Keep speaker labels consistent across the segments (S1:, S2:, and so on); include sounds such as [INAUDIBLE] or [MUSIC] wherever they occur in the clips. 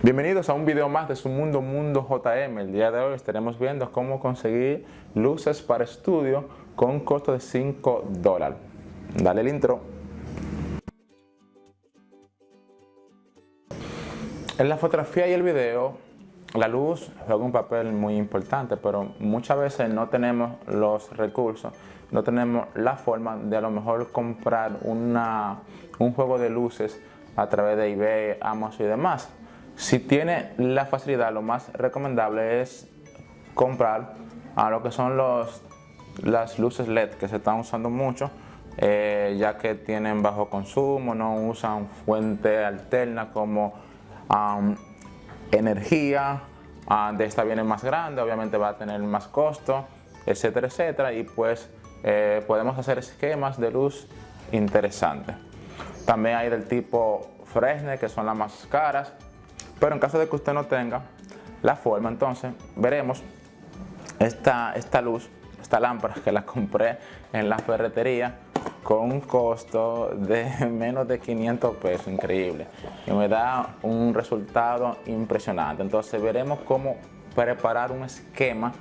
S1: Bienvenidos a un video más de su Mundo Mundo JM. El día de hoy estaremos viendo cómo conseguir luces para estudio con un costo de 5 dólares. Dale el intro. En la fotografía y el video, la luz juega un papel muy importante, pero muchas veces no tenemos los recursos, no tenemos la forma de a lo mejor comprar una, un juego de luces a través de eBay, Amazon y demás. Si tiene la facilidad, lo más recomendable es comprar a lo que son los, las luces LED que se están usando mucho, eh, ya que tienen bajo consumo, no usan fuente alterna como energía, uh, de esta viene más grande, obviamente va a tener más costo, etcétera, etcétera, y pues eh, podemos hacer esquemas de luz interesantes. También hay del tipo Fresnel, que son las más caras, pero en caso de que usted no tenga la forma, entonces veremos esta, esta luz, esta lámpara que la compré en la ferretería con un costo de [LAUGHS] menos de 500 pesos, increíble. Y me da un resultado impresionante. Entonces veremos cómo preparar un esquema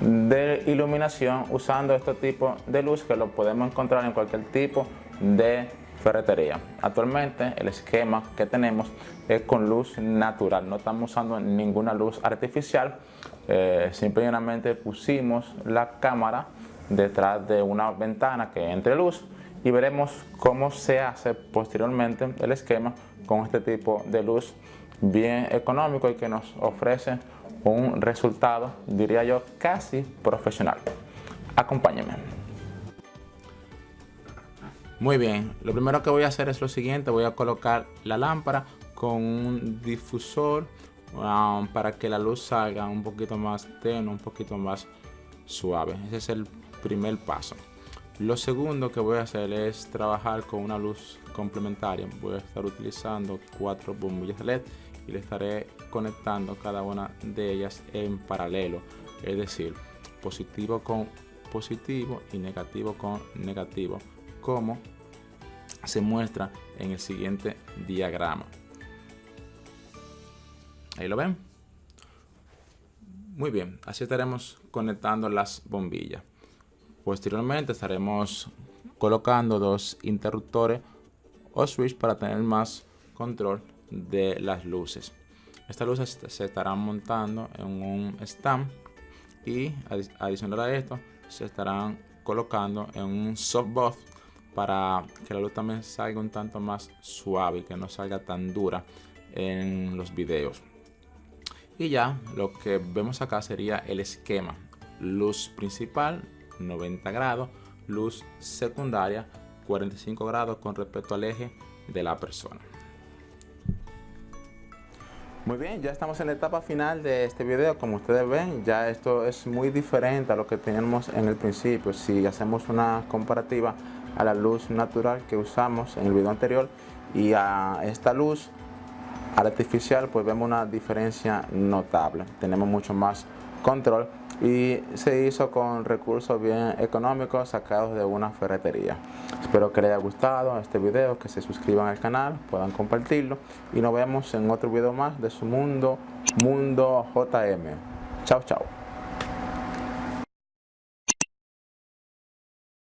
S1: de iluminación usando este tipo de luz que lo podemos encontrar en cualquier tipo de ferretería. Actualmente el esquema que tenemos es con luz natural, no estamos usando ninguna luz artificial, eh, simplemente pusimos la cámara detrás de una ventana que entre luz y veremos cómo se hace posteriormente el esquema con este tipo de luz bien económico y que nos ofrece un resultado, diría yo, casi profesional. Acompáñenme. Muy bien, lo primero que voy a hacer es lo siguiente, voy a colocar la lámpara con un difusor um, para que la luz salga un poquito más tenue, un poquito más suave. Ese es el primer paso. Lo segundo que voy a hacer es trabajar con una luz complementaria. Voy a estar utilizando cuatro bombillas LED y le estaré conectando cada una de ellas en paralelo. Es decir, positivo con positivo y negativo con negativo como se muestra en el siguiente diagrama. Ahí lo ven. Muy bien, así estaremos conectando las bombillas. Posteriormente estaremos colocando dos interruptores o switch para tener más control de las luces. Estas luces se estarán montando en un stand y adicional a esto se estarán colocando en un softbox para que la luz también salga un tanto más suave y que no salga tan dura en los videos. Y ya lo que vemos acá sería el esquema. Luz principal 90 grados, luz secundaria 45 grados con respecto al eje de la persona. Muy bien, ya estamos en la etapa final de este video. Como ustedes ven, ya esto es muy diferente a lo que teníamos en el principio. Si hacemos una comparativa a la luz natural que usamos en el video anterior y a esta luz artificial, pues vemos una diferencia notable. Tenemos mucho más control y se hizo con recursos bien económicos sacados de una ferretería. Espero que les haya gustado este video, que se suscriban al canal, puedan compartirlo y nos vemos en otro video más de su mundo, Mundo JM. Chao, chao.